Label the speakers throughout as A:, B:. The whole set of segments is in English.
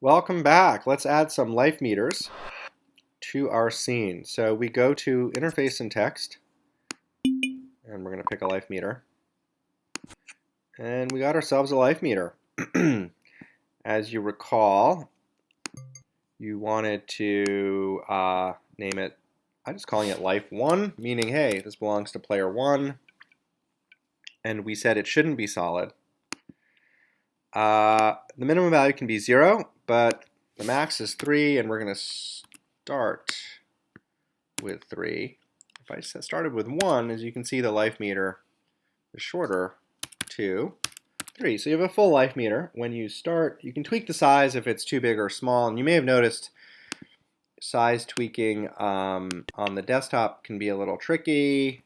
A: Welcome back. Let's add some life meters to our scene. So we go to interface and text, and we're going to pick a life meter. And we got ourselves a life meter. As you recall, you wanted to uh, name it, I'm just calling it life 1, meaning, hey, this belongs to player 1. And we said it shouldn't be solid. Uh, the minimum value can be 0, but the max is 3, and we're going to start with 3. If I started with 1, as you can see, the life meter is shorter, 2, 3. So you have a full life meter. When you start, you can tweak the size if it's too big or small, and you may have noticed size tweaking um, on the desktop can be a little tricky.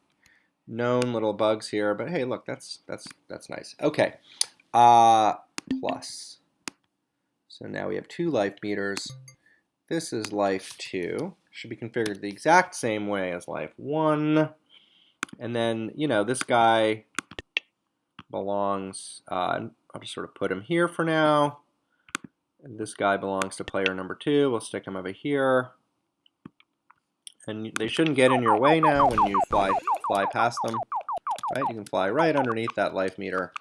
A: Known little bugs here, but hey, look, that's that's that's nice. Okay, uh, plus. So now we have two life meters. This is life 2. Should be configured the exact same way as life 1. And then, you know, this guy belongs, uh, I'll just sort of put him here for now. And this guy belongs to player number 2. We'll stick him over here. And they shouldn't get in your way now when you fly, fly past them. Right? You can fly right underneath that life meter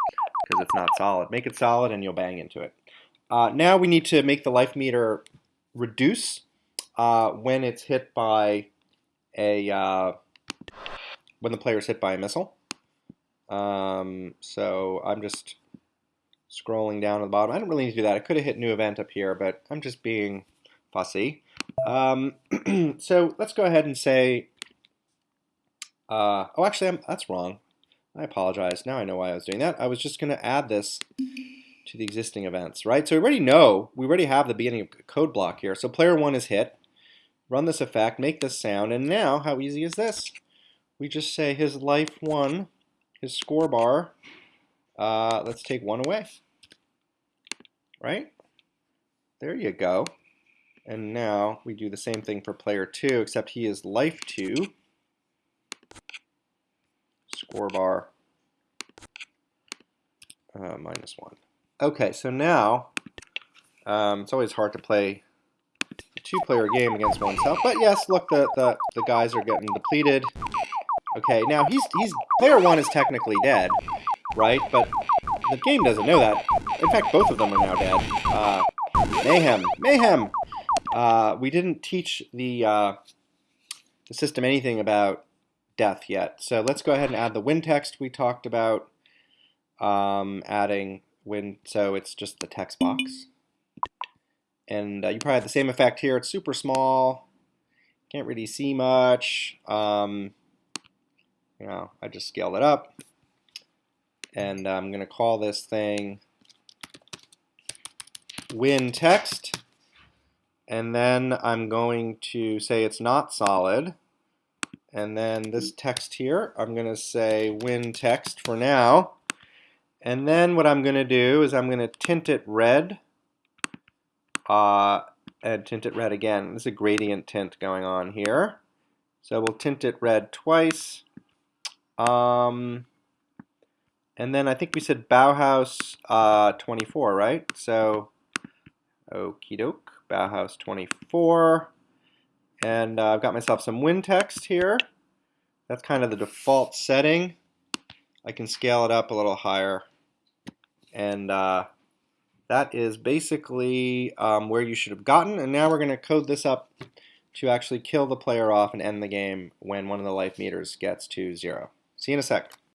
A: because it's not solid. Make it solid and you'll bang into it. Uh, now we need to make the life meter reduce uh, when it's hit by a uh, when the player is hit by a missile. Um, so I'm just scrolling down to the bottom. I don't really need to do that. I could have hit new event up here, but I'm just being fussy. Um, so let's go ahead and say, uh, oh, actually, I'm, that's wrong. I apologize. Now I know why I was doing that. I was just going to add this to the existing events, right? So we already know, we already have the beginning of code block here. So player one is hit, run this effect, make this sound, and now how easy is this? We just say his life one, his score bar, uh, let's take one away, right? There you go. And now we do the same thing for player two, except he is life two, score bar uh, minus one. Okay, so now um, it's always hard to play a two-player game against oneself. But yes, look, the, the, the guys are getting depleted. Okay, now he's he's player one is technically dead, right? But the game doesn't know that. In fact, both of them are now dead. Uh, mayhem, mayhem. Uh, we didn't teach the uh, the system anything about death yet. So let's go ahead and add the win text we talked about. Um, adding when so it's just the text box. And uh, you probably have the same effect here. It's super small. Can't really see much. Um, you know, I just scaled it up. And I'm going to call this thing win text. And then I'm going to say it's not solid. And then this text here, I'm going to say win text for now. And then what I'm going to do is I'm going to tint it red uh, and tint it red again. There's a gradient tint going on here. So we'll tint it red twice. Um, and then I think we said Bauhaus uh, 24, right? So, okie doke, Bauhaus 24. And uh, I've got myself some win text here. That's kind of the default setting. I can scale it up a little higher. And uh, that is basically um, where you should have gotten. And now we're going to code this up to actually kill the player off and end the game when one of the life meters gets to zero. See you in a sec.